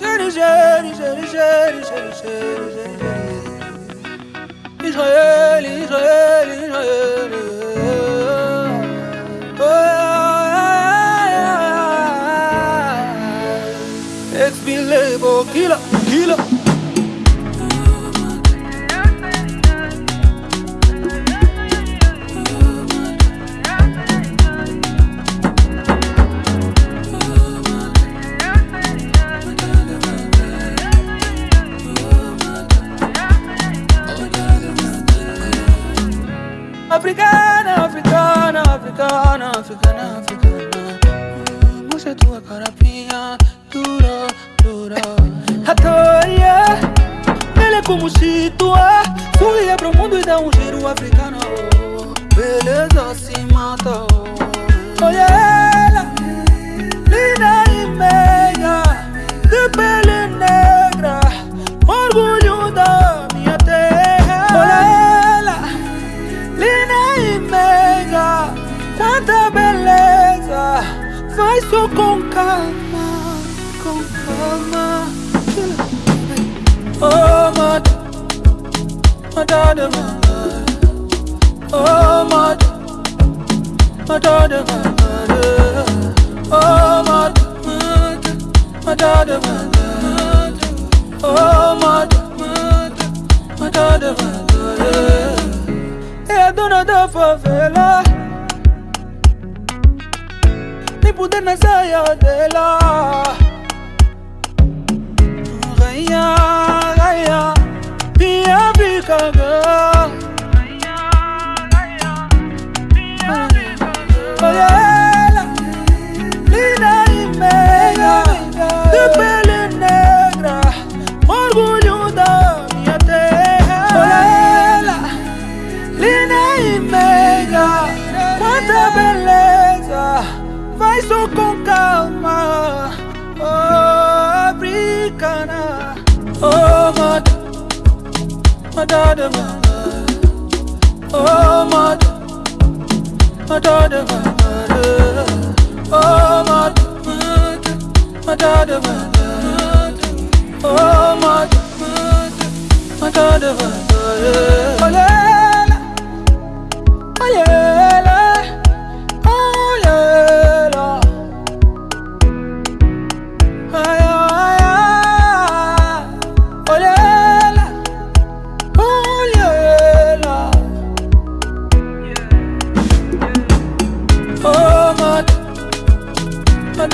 Şeri şeri şeri şeri şeri İsrail İsrail İsrail It's been labeled killer, killer africana, africana, africana, africana. Moshe tua carapinha, dura, dura. Atoia, ele como se tua. Sorria pro mundo e dá um giro africano. Faz só com calma, com calma. Oh, mata, mata de mata Oh, mata, mata de mata Oh, mata, mata, de mata Oh, mata, mata, de mata é dona da favela bude naza yo dela. Raya raya pia bikaga Mata de mata Oh, mata Mata de mata Oh, mata Mata de mata Oh, mata Mata de mata Olha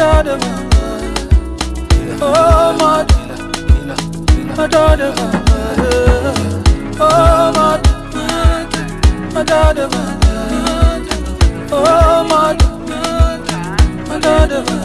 mata. Oh, de mata. Oh, de mata. Oh, de mata.